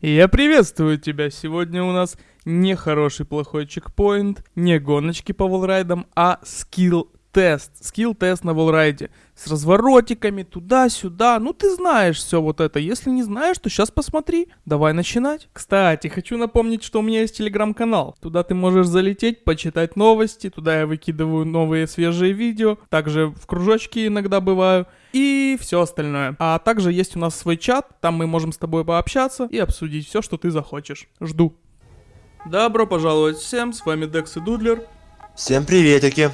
Я приветствую тебя. Сегодня у нас не хороший плохой чекпоинт, не гоночки по волрайдам, а скилл тест. Скилл тест на волрайде. С разворотиками туда-сюда. Ну ты знаешь все вот это. Если не знаешь, то сейчас посмотри. Давай начинать. Кстати, хочу напомнить, что у меня есть телеграм-канал. Туда ты можешь залететь, почитать новости. Туда я выкидываю новые свежие видео. Также в кружочке иногда бываю. И все остальное. А также есть у нас свой чат. Там мы можем с тобой пообщаться и обсудить все, что ты захочешь. Жду. Добро пожаловать всем, с вами Декс и Дудлер. Всем приветики.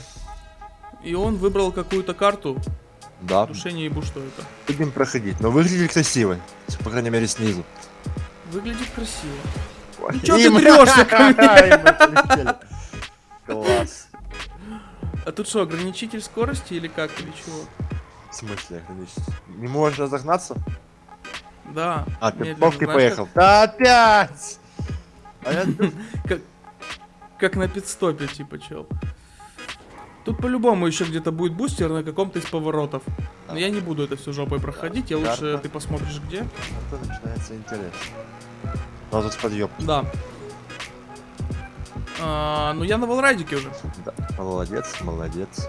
И он выбрал какую-то карту. Да, Душе не ебу, что это. будем проходить. Но выглядит красиво. По крайней мере, снизу. Выглядит красиво. Ой, Ну чё ты трёшься ко мне? Класс. А тут что, ограничитель скорости или как, или чего? В смысле, ограничить? Не можешь разогнаться? Да. А, ты попкой поехал. Да опять! А я как на пидстопе, типа, чел. Тут по-любому еще где-то будет бустер на каком-то из поворотов. Но я не буду это все жопой проходить, я лучше Карта. ты посмотришь где. А то начинается интерес. У нас тут подъем. Да. А, ну я на волрайдике уже. Да. Молодец, молодец.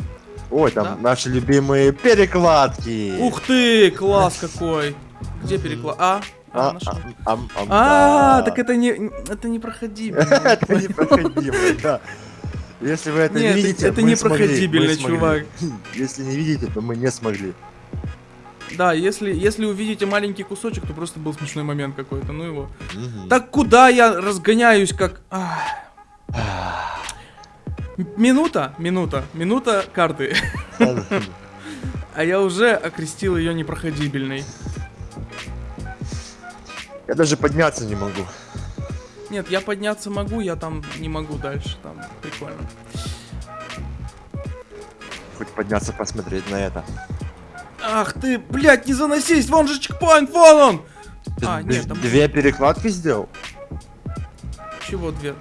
Ой, там Да. наши любимые перекладки. Ух ты, класс какой. Где переклад? А, а, А, а, А, так это не, это не проходимо. Это непроходимо, да. Если вы это Нет, не видите, это мы непроходибельно, смогли, мы чувак. смогли. Если не видите, то мы не смогли. Да, если, если увидите маленький кусочек, то просто был смешной момент какой-то, ну его. Мгм. Так куда я разгоняюсь, как... Ах. М- Минута, минута, минута карты. А я уже окрестил ее непроходибельной. Я даже подняться не могу. Нет, я подняться могу, я там не могу дальше, там прикольно. Хоть подняться посмотреть на это. Ах ты, блядь, не заносись, вон же чекпоинт, вон он! Ты А, нет, там- Две перекладки сделал? Чего две?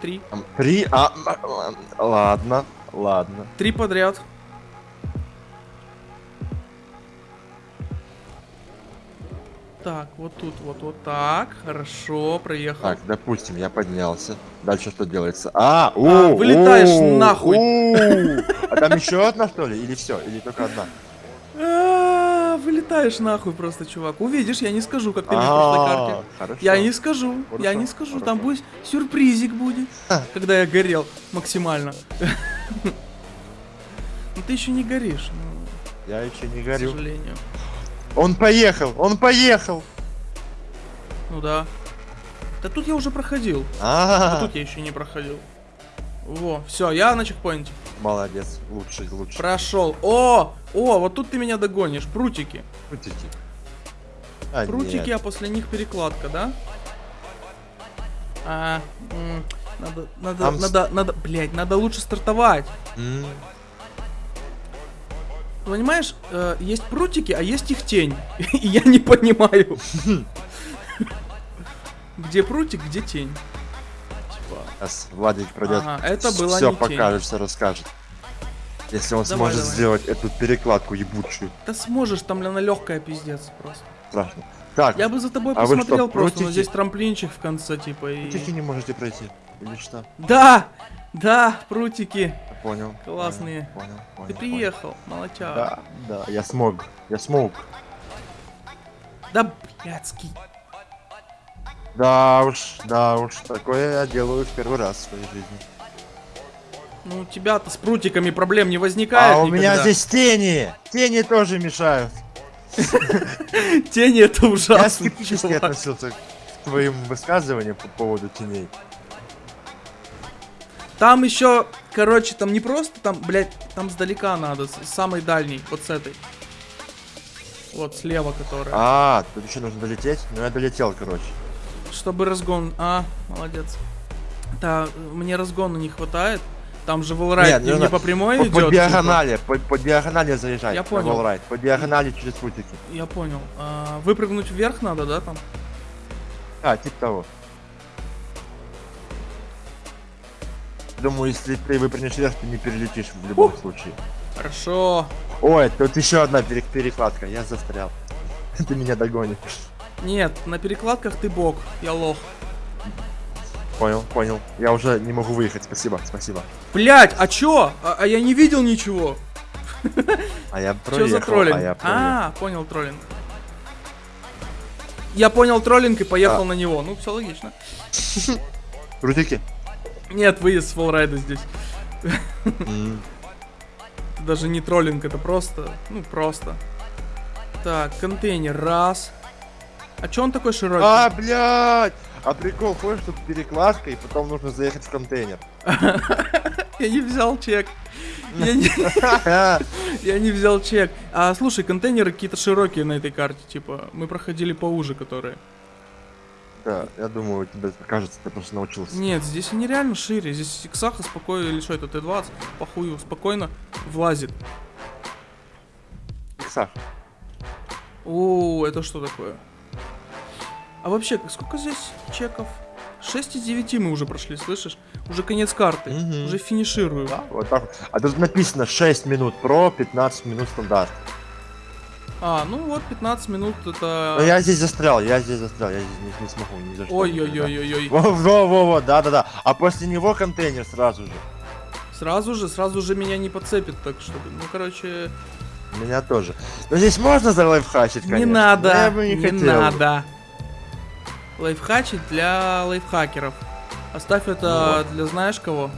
Три? Три? А, м, м, ладно, ладно. Три подряд. Так, вот тут, вот, вот так. Хорошо, проехал. Так, допустим, я поднялся. Дальше что делается? А, у, А, вылетаешь у, нахуй. у. А там еще одна что ли? Или все? Или только одна? А, Вылетаешь нахуй просто, чувак. Увидишь, я не скажу, как ты мне А, карте. Хорошо. Я не скажу, я не скажу. Там будет сюрпризик будет, когда я горел максимально. Но ты еще не горишь, ну, Я еще не к горю. сожалению. Он поехал, он поехал. Ну да. Да тут я уже проходил. А, А тут я еще не проходил. Во, все, я на чекпоинте. молодец, лучший, лучший. Прошел. О! О, вот тут ты меня догонишь. Прутики. Прутики. А, Прутики, нет. а после них перекладка, да? А, надо, надо, Там надо, надо, блять, надо лучше стартовать. М, Понимаешь, э, есть прутики, а есть их тень. И я не понимаю. Где прутик, где тень? Типа. Сейчас Владик пройдет. Ага, это была Все покажет, все расскажет. Если он Давай, сможет давай. сделать эту перекладку ебучую. Да сможешь, там она легкая пиздец просто. Страшно. Так, Я бы за тобой А посмотрел что, просто, но здесь трамплинчик в конце, типа, и... прутики не можете пройти. Или что? Да! Да, прутики. Я понял. Классные. Понял, понял. Ты понял, приехал, молодчага. Да, да, я смог. Я смог. Да, блядский. Да уж, да уж, такое я делаю в первый раз в своей жизни. Ну, у тебя-то с прутиками проблем не возникает а у меня никогда. здесь тени! Тени тоже мешают. Тени это Я ужасно. скептически чувак. относился к твоим высказываниям по поводу теней. Там еще, короче, там не просто там, блядь, там сдалека надо, с самой дальней, вот с этой. Вот слева, которая. А, тут еще нужно долететь? Ну я долетел, короче. Чтобы разгон. А, молодец. Да, мне разгона не хватает. Там же волрайт Нет, не, нужно не по прямой По, идет. по типа. диагонали, по, по диагонали заезжай. Я понял. wallride. По диагонали через прутики. Я понял. А, выпрыгнуть вверх надо, да, там? А, типа того. Думаю, если ты выпрыгнешь вверх, ты не перелетишь в любом случае. Хорошо. Ой, тут еще одна пере- перекладка, я застрял. Ты меня догонишь. Нет, на перекладках ты бог, я лох. Понял, понял. Я уже не могу выехать, спасибо, спасибо. Блять, а чё? А, а я не видел ничего. А я Чё проехал, за троллинг? а я проехал. А, понял троллинг. Я понял троллинг и поехал А. на него. Ну, все логично. Крутики. Нет, выезд с фоллрайда здесь. М, Это даже не троллинг, это просто, ну, просто. Так, контейнер, раз. А чё он такой широкий? А, блядь! А прикол ходишь тут перекладка, и потом нужно заехать в контейнер. Я не взял чек. Я не, я не взял чек. А слушай, контейнеры какие-то широкие на этой карте, типа, мы проходили поуже, которые. Да, я думаю, тебе кажется, ты просто научился. Нет, здесь они реально шире. Здесь Иксаха спокойно, или что это, Т-20, похую, спокойно влазит. Иксах, О, это что такое? А вообще, сколько здесь чеков? 6 из 9 мы уже прошли, слышишь? Уже конец карты. Мгм. Уже финиширую. Да, вот так. А тут написано 6 минут про, 15 минут стандарт. А, ну вот 15 минут это... Но я здесь застрял, я здесь застрял, я здесь не, не смогу ни за что. Ой-ой-ой-ой-ой. Во-во-во, да-да-да. А после него контейнер сразу же. Сразу же, сразу же меня не подцепит, так что, ну, короче, Меня тоже. Но здесь можно залайфхачить, конечно. не надо, я бы не, не, хотел. надо. Лайфхачить для лайфхакеров. Оставь это для знаешь кого?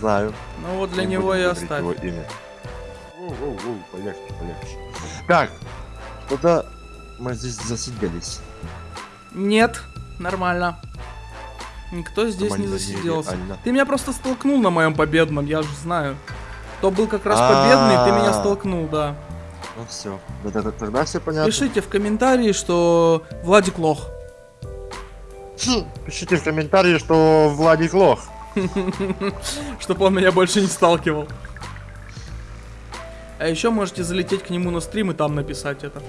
Знаю. Ну вот для Не него и оставь. его имя. Воу-воу-воу, полегче, полегче. Так, куда мы здесь засиделись? Нет, нормально. Никто здесь не Нормально, засиделся. нереально. Ты меня просто столкнул на моем победном, я же знаю. То был как раз победный, ты меня А. столкнул, да. Ну все, да, да, да, тогда все понятно. Пишите в комментарии, что Владик лох. Хм, Пишите в комментарии, что Владик лох. Чтобы он меня больше не сталкивал. А еще можете залететь к нему на стрим и там написать это.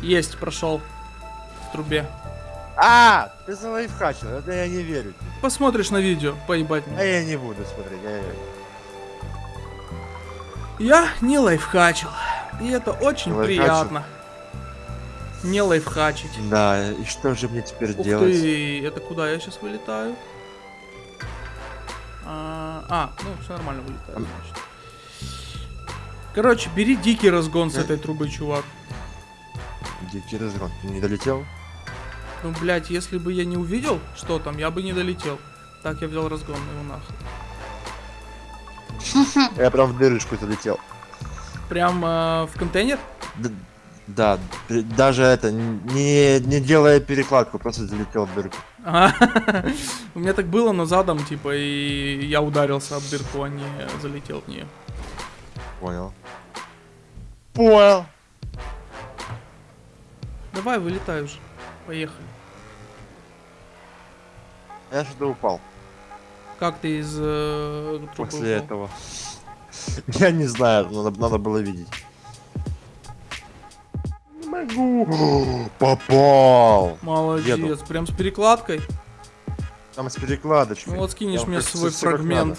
Есть, прошел. В трубе. А, ты залайфхачил, это я не верю. Посмотришь на видео, поебать А меня. я не буду смотреть. я- Я не лайфхачил. И это очень лайфхачил? приятно. Не лайфхачить. Да, и что же мне теперь Ух делать? ты, это куда я сейчас вылетаю? А, а, ну все нормально вылетаю, значит. Короче, бери дикий разгон с этой трубы, чувак. Дикий разгон, ты не долетел? Ну, блядь, если бы я не увидел, что там, я бы не долетел. Так, я взял разгон, ну его нахуй. Я прям в дырочку залетел. Прям э, в контейнер? Д- Да, даже это, не, не делая перекладку, просто залетел в дырку. Ага. У меня так было, но задом, типа, и я ударился об дырку, а не залетел в нее. Понял. Понял. Давай, вылетай уже. Поехали. Я что-то упал Как ты из э, трубы после упал? этого. Я не знаю, надо, надо было видеть. Не могу. Попал. Молодец, Еду. прям с перекладкой. Там с перекладочкой. Ну вот скинешь Я мне свой фрагмент.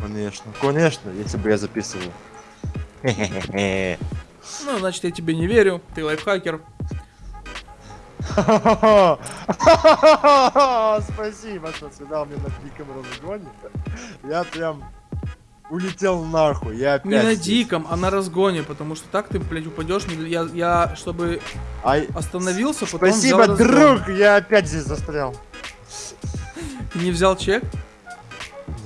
Конечно, конечно, если бы я записывал. Ну, значит, я тебе не верю. Ты лайфхакер. Спасибо, что сказал мне на диком разгоне. Я прям улетел нахуй. Я опять Не на диком, а на разгоне, потому что так ты, блядь, упадешь. Я, я, чтобы Ай, остановился, потом спасибо, друг, я опять здесь застрял. Ты не взял чек?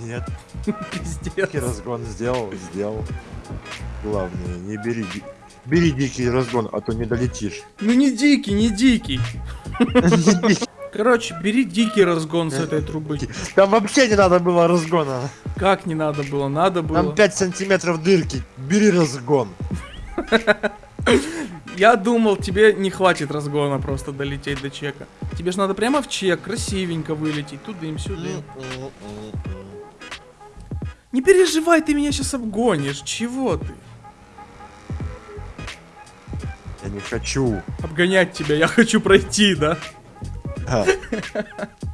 Нет, Пиздец. разгон сделал, сделал. Главное, не бери, бери дикий разгон, а то не долетишь. Ну не дикий, не дикий. Короче, бери дикий разгон с этой трубы. Там вообще не надо было разгона. Как не надо было? Надо было. Там 5 сантиметров дырки. Бери разгон. Я думал, тебе не хватит разгона просто долететь до чека. Тебе же надо прямо в чек, красивенько вылететь. Тудым, сюдым. Не переживай, ты меня сейчас обгонишь. Чего ты? Я не хочу. Обгонять тебя, я хочу пройти, да? Да.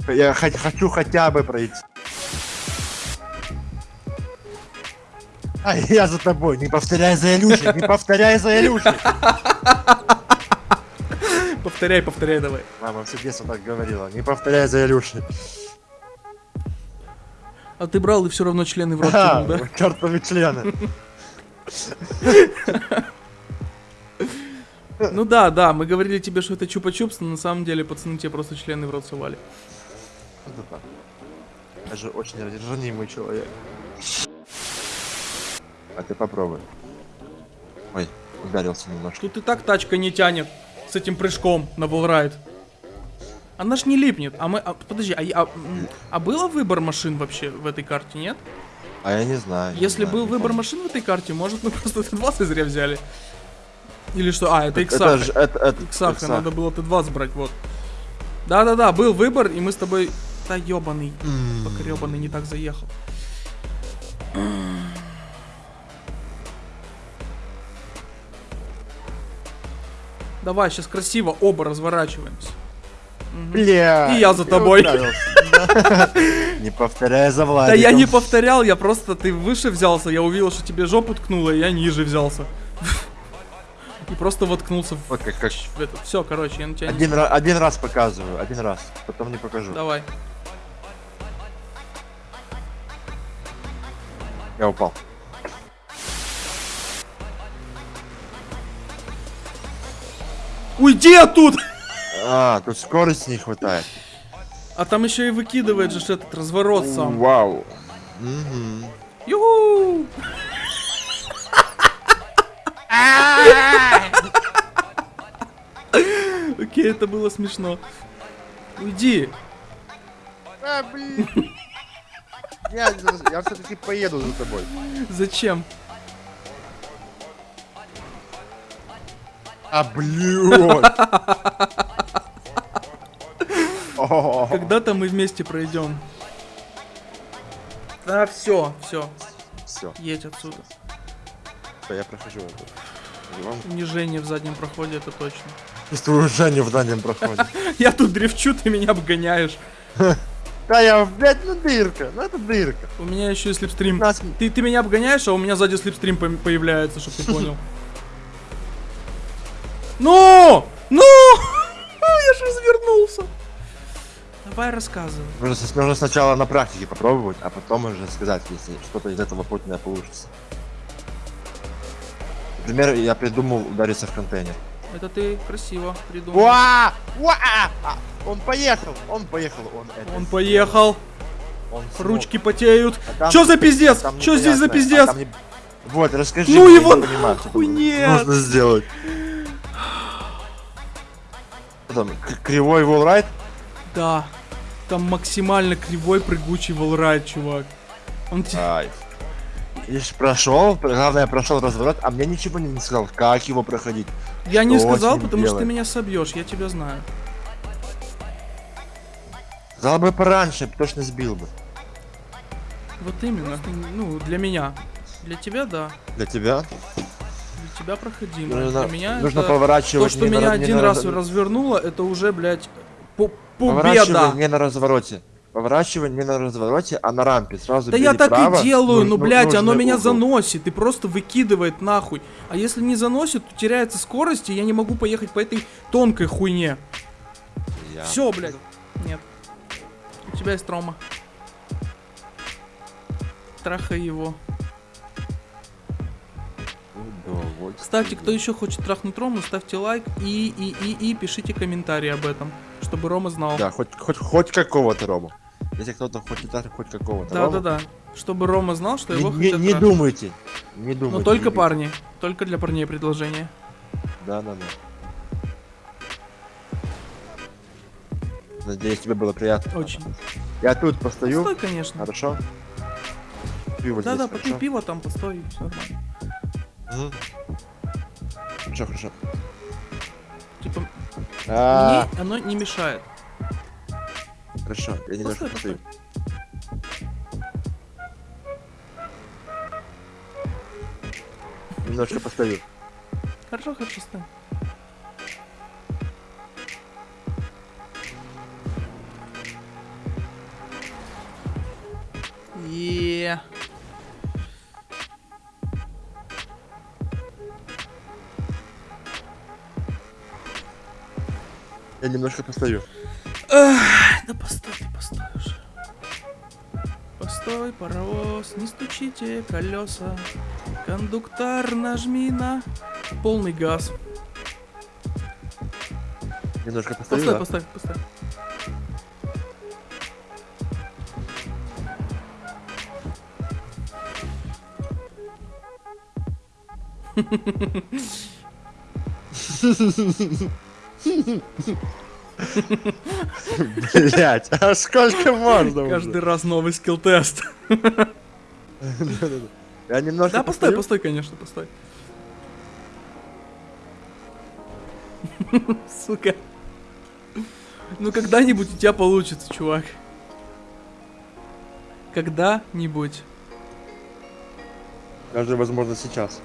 Я хо- хочу хотя бы пройти. А я за тобой. Не повторяй за Илюшей. Не повторяй за Илюшей. Повторяй, повторяй давай. Мама все детство так говорила. Не повторяй за Илюшей. А ты брал и все равно члены в рот да? Чертовы члены. Ну да, да, мы говорили тебе, что это чупа-чупс, но на самом деле пацаны тебе просто члены в рот совали. Это так. Я же очень ранимый человек. А ты попробуй. Ой, ударился немножко. Тут и так тачка не тянет с этим прыжком на волрайд. Она ж не липнет. А мы... а, подожди, а, а, а было выбор машин вообще в этой карте, нет? А я не знаю. не Если знаю, был не выбор помню. машин в этой карте, может мы просто Т-20 зря взяли. Или что? А, это Иксаха. это, это, Иксаха, надо было Т-20 брать, вот. Да-да-да, был выбор, и мы с тобой... Да ёбаный, М. покрёбаный не так заехал. Давай, сейчас красиво оба разворачиваемся. Бля. И я за тобой. Не повторяй за Да Владиком. я не повторял, я просто ты выше взялся, я увидел, что тебе жопу ткнуло, и я ниже взялся. И просто воткнулся в, Вот как, как. в этот. Все, короче, я на тебя не... Один, ра- один раз показываю, один раз. Потом не покажу. Давай. Я упал. Уйди оттуда! А, тут скорости не хватает. А там еще и выкидывает же этот разворот сам. Вау. Мгм. Юху! Окей, это было смешно. Уйди. А, блин. Я, я все-таки поеду за тобой. Зачем? А, блин. Когда-то мы вместе пройдем. А, все, все, Все, едь отсюда. я прохожу Унижение в заднем проходе, это точно. Не в дальнем проходе. Я тут дрифчу, ты меня обгоняешь. Да я, блядь, ну дырка, ну это дырка. У меня еще и слепстрим. Нас... Ты, ты меня обгоняешь, а у меня сзади слепстрим по- появляется, чтобы ты понял. Ну! Ну! Я же развернулся. Давай рассказывай. Нужно, нужно сначала на практике попробовать, а потом уже сказать, если что-то из этого путное получится. Например, я придумал удариться в контейнер. Это ты красиво придумал. Уа! Уа! А, Он поехал! Он поехал! Он, это Он поехал, Он смог. ручки потеют. А там- Чё за пиздец? а там Чё здесь за непонятно, пиздец? а не- Вот, расскажи. Ну его не понимаю, нахуй, нет. Нужно сделать. Там, кривой волрайт? Да. Там максимально кривой прыгучий волрайд, чувак. Он те- Ай. Лишь прошел, главное прошел разворот, а мне ничего не сказал, как его проходить. Я не сказал, потому что ты делать? меня собьешь, я тебя знаю. Сказал бы пораньше, точно сбил бы. Вот именно. Ну, для меня. Для тебя, да. Для тебя Для тебя проходимо. нужно, для меня нужно это... поворачивать То, что на меня не один на раз раз- развернуло, это уже, блядь, по- Поворачивай победа. не на развороте. Поворачивай не на развороте, а на рампе. Сразу Да я так право, и делаю, ну- ну, ну- блядь, оно меня угол. заносит и просто выкидывает нахуй. А если не заносит, то теряется скорость, и я не могу поехать по этой тонкой хуйне. Я- Все, блядь. Нет. У тебя есть трома. Трахай его. Кстати, кто еще хочет трахнуть Рому, ставьте лайк и, и, и, и пишите комментарии об этом, чтобы Рома знал. Да, хоть, хоть, хоть какого-то Рому. Если кто-то хочет так, хоть какого-то Да, Рому, да, да. Чтобы Рома знал, что Не, его не- хотят не трахнуть. думайте. Не думайте. Но только не- парни. Только для парней предложение. Да, да, да. Надеюсь, тебе было приятно. Очень. Я тут постою. Постой, конечно. Хорошо. Пиво Да, да, здесь, попей хорошо? пиво там, постой, все нормально. Мгм. Хорошо, хорошо. Типа, А, мне оно не мешает. Хорошо, я немножко Постой, постою. Немножко постою. Хорошо, хорошо, стой. Е. Я немножко постою. Ах, да постой, ты постой уже. Постой, паровоз, не стучите колеса. Кондуктор, нажми на полный газ. Немножко постою, Постой, да? постой, постой. Блять, а сколько можно? Каждый раз новый скилл-тест. Я немножко Да, постой, постой, конечно, постой. Сука. Ну когда-нибудь у тебя получится, чувак. Когда-нибудь. Даже, возможно, сейчас.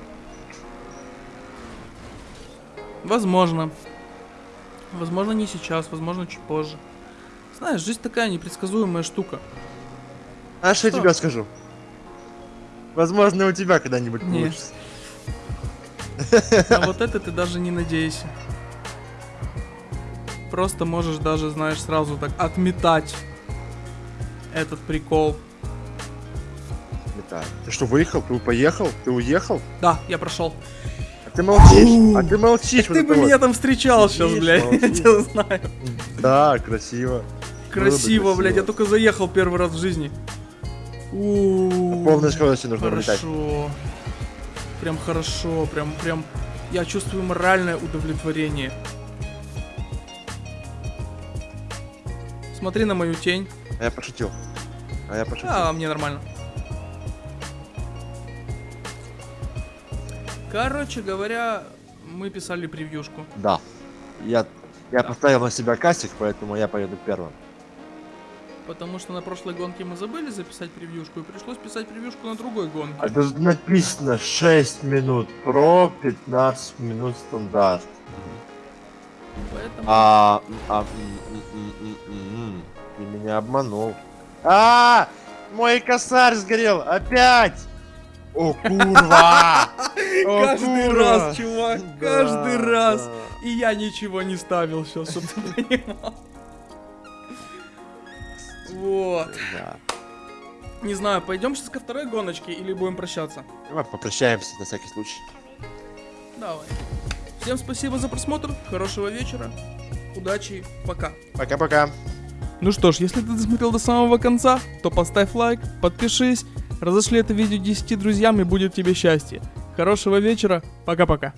Возможно. Возможно, не сейчас, возможно, чуть позже. Знаешь, жизнь такая непредсказуемая штука. А что я тебе скажу? Возможно, у тебя когда-нибудь получится. А вот это ты даже не надейся. Просто можешь даже, знаешь, сразу так отметать этот прикол. Металл. Ты что, выехал? Ты поехал? Ты уехал? Да, я прошел. А ты молчишь. А ты молчишь. Ты бы меня там встречал сейчас, блядь. Я тебя знаю. Да, красиво. Красиво, блядь. Я только заехал первый раз в жизни. Полной скорости нужно вылетать. Хорошо. Прям хорошо, прям, прям. Я чувствую моральное удовлетворение. Смотри на мою тень. А я пошутил. А я пошутил. А, мне нормально. Короче говоря, мы писали превьюшку. Да. Я, я поставил на себя кастик, поэтому я поеду первым. Потому что на прошлой гонке мы забыли записать превьюшку, и пришлось писать превьюшку на другой гонке. А тут написано 6 минут про, 15 минут стандарт. Поэтому... А, а, ты меня обманул. А, мой косарь сгорел, опять! О, курва! О, Каждый курва! раз, чувак, Да, каждый раз. да. И я ничего не ставил сейчас, чтобы ты понимал. Вот. Да. Не знаю, пойдем сейчас ко второй гоночке или будем прощаться? Давай попрощаемся на всякий случай. Давай. Всем спасибо за просмотр, хорошего вечера, удачи, пока. Пока-пока. Ну что ж, если ты досмотрел до самого конца, то поставь лайк, подпишись, разошли это видео 10 друзьям и будет тебе счастье. Хорошего вечера, пока-пока.